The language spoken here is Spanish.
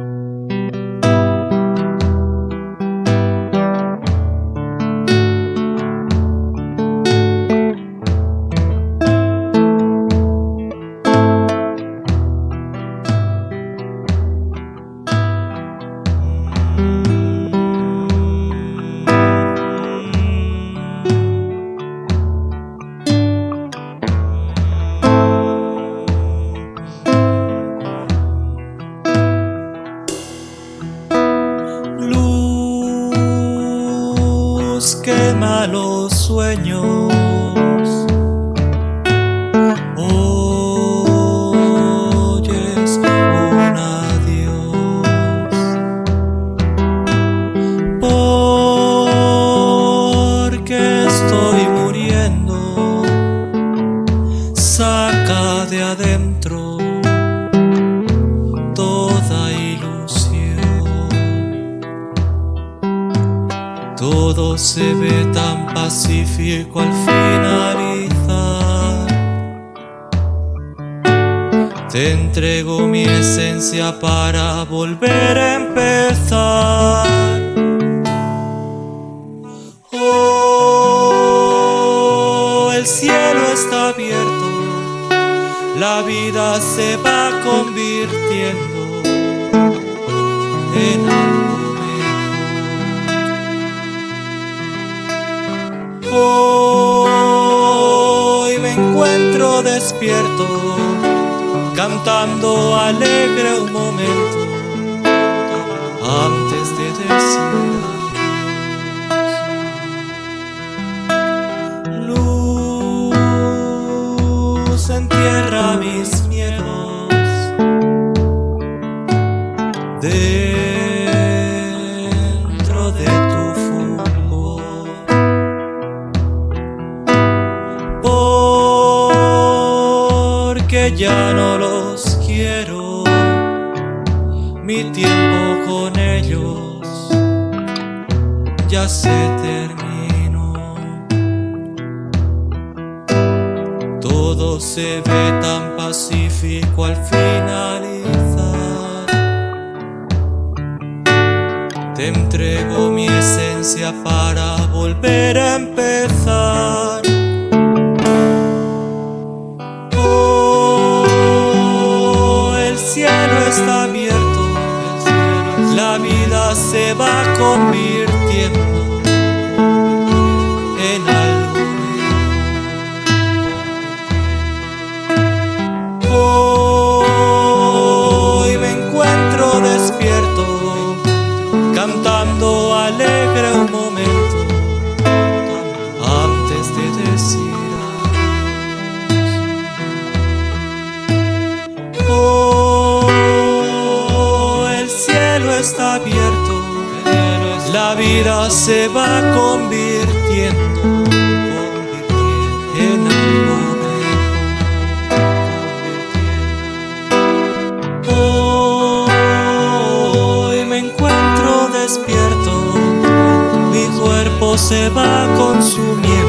Luz quema los sueños. Oyes un adiós. Porque estoy muriendo. Saca de adentro Todo se ve tan pacífico al finalizar. Te entrego mi esencia para volver a empezar. Oh, el cielo está abierto, la vida se va convirtiendo en algo despierto, cantando alegre un momento antes de decir Luz entierra mis miedos. dentro Ya no los quiero, mi tiempo con ellos ya se terminó. Todo se ve tan pacífico al finalizar. Te entrego mi esencia para volver a empezar. Está abierto, la vida se va convirtiendo en algo Hoy me encuentro despierto, cantando alegre un momento antes de decir está abierto, la vida se va convirtiendo en algo mejor. Hoy me encuentro despierto, mi cuerpo se va consumiendo